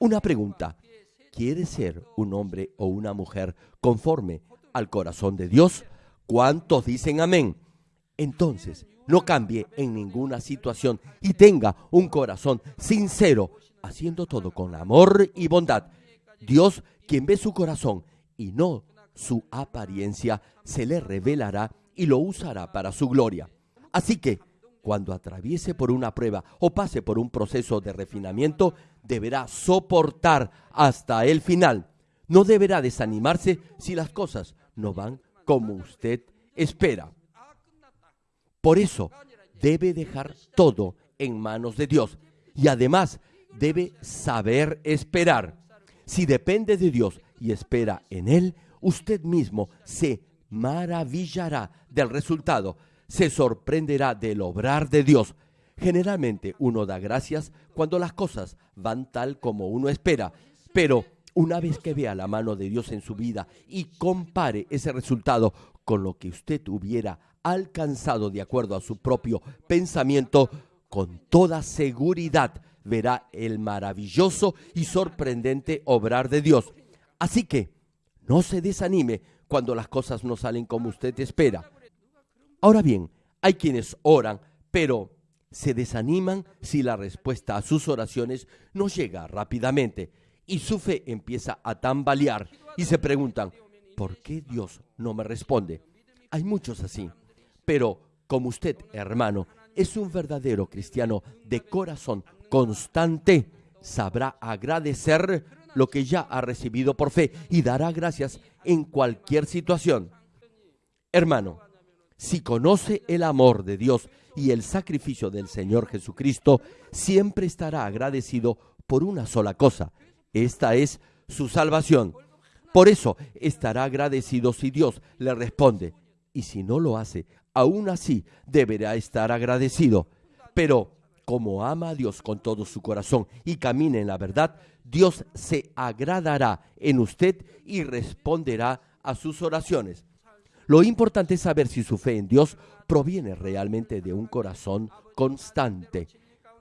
Una pregunta. ¿Quiere ser un hombre o una mujer conforme al corazón de Dios? ¿Cuántos dicen amén? Entonces, no cambie en ninguna situación y tenga un corazón sincero, haciendo todo con amor y bondad. Dios, quien ve su corazón y no su apariencia, se le revelará y lo usará para su gloria. Así que, cuando atraviese por una prueba o pase por un proceso de refinamiento, deberá soportar hasta el final. No deberá desanimarse si las cosas no van como usted espera. Por eso debe dejar todo en manos de Dios y además debe saber esperar. Si depende de Dios y espera en Él, usted mismo se maravillará del resultado se sorprenderá del obrar de Dios. Generalmente uno da gracias cuando las cosas van tal como uno espera, pero una vez que vea la mano de Dios en su vida y compare ese resultado con lo que usted hubiera alcanzado de acuerdo a su propio pensamiento, con toda seguridad verá el maravilloso y sorprendente obrar de Dios. Así que no se desanime cuando las cosas no salen como usted espera. Ahora bien, hay quienes oran, pero se desaniman si la respuesta a sus oraciones no llega rápidamente y su fe empieza a tambalear y se preguntan, ¿por qué Dios no me responde? Hay muchos así, pero como usted, hermano, es un verdadero cristiano de corazón constante, sabrá agradecer lo que ya ha recibido por fe y dará gracias en cualquier situación. Hermano, si conoce el amor de Dios y el sacrificio del Señor Jesucristo, siempre estará agradecido por una sola cosa. Esta es su salvación. Por eso estará agradecido si Dios le responde. Y si no lo hace, aún así deberá estar agradecido. Pero como ama a Dios con todo su corazón y camina en la verdad, Dios se agradará en usted y responderá a sus oraciones. Lo importante es saber si su fe en Dios proviene realmente de un corazón constante.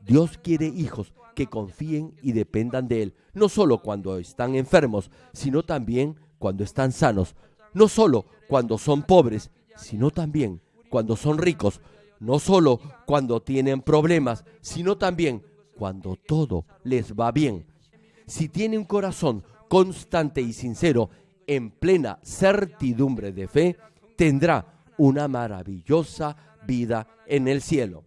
Dios quiere hijos que confíen y dependan de Él, no solo cuando están enfermos, sino también cuando están sanos, no solo cuando son pobres, sino también cuando son ricos, no solo cuando tienen problemas, sino también cuando todo les va bien. Si tiene un corazón constante y sincero, en plena certidumbre de fe, tendrá una maravillosa vida en el cielo.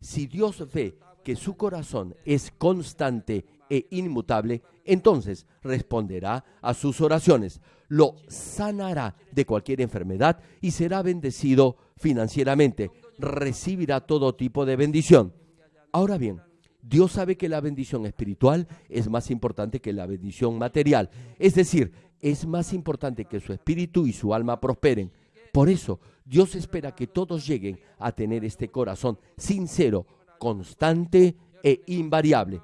Si Dios ve que su corazón es constante e inmutable, entonces responderá a sus oraciones, lo sanará de cualquier enfermedad y será bendecido financieramente, recibirá todo tipo de bendición. Ahora bien, Dios sabe que la bendición espiritual es más importante que la bendición material, es decir, es más importante que su espíritu y su alma prosperen. Por eso, Dios espera que todos lleguen a tener este corazón sincero, constante e invariable.